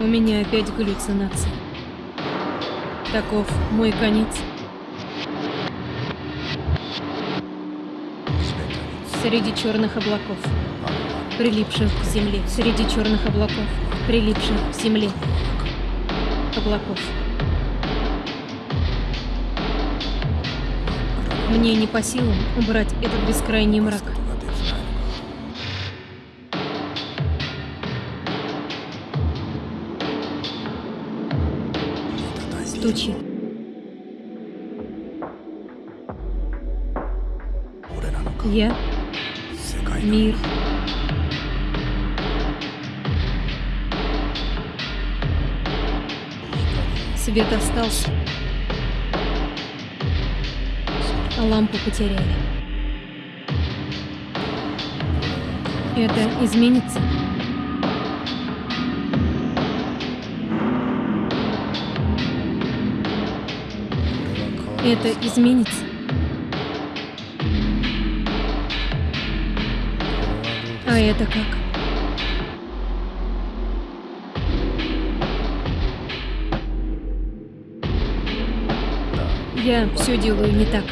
У меня опять галлюцинации. Таков мой конец. Среди черных облаков, прилипших к земле. Среди черных облаков, прилипших к земле. Облаков. Мне не по силам убрать этот бескрайний мрак. Тучи. Я мир. Свет остался. А лампу потеряли. Это изменится? Это изменится? А это как? Я все делаю не так.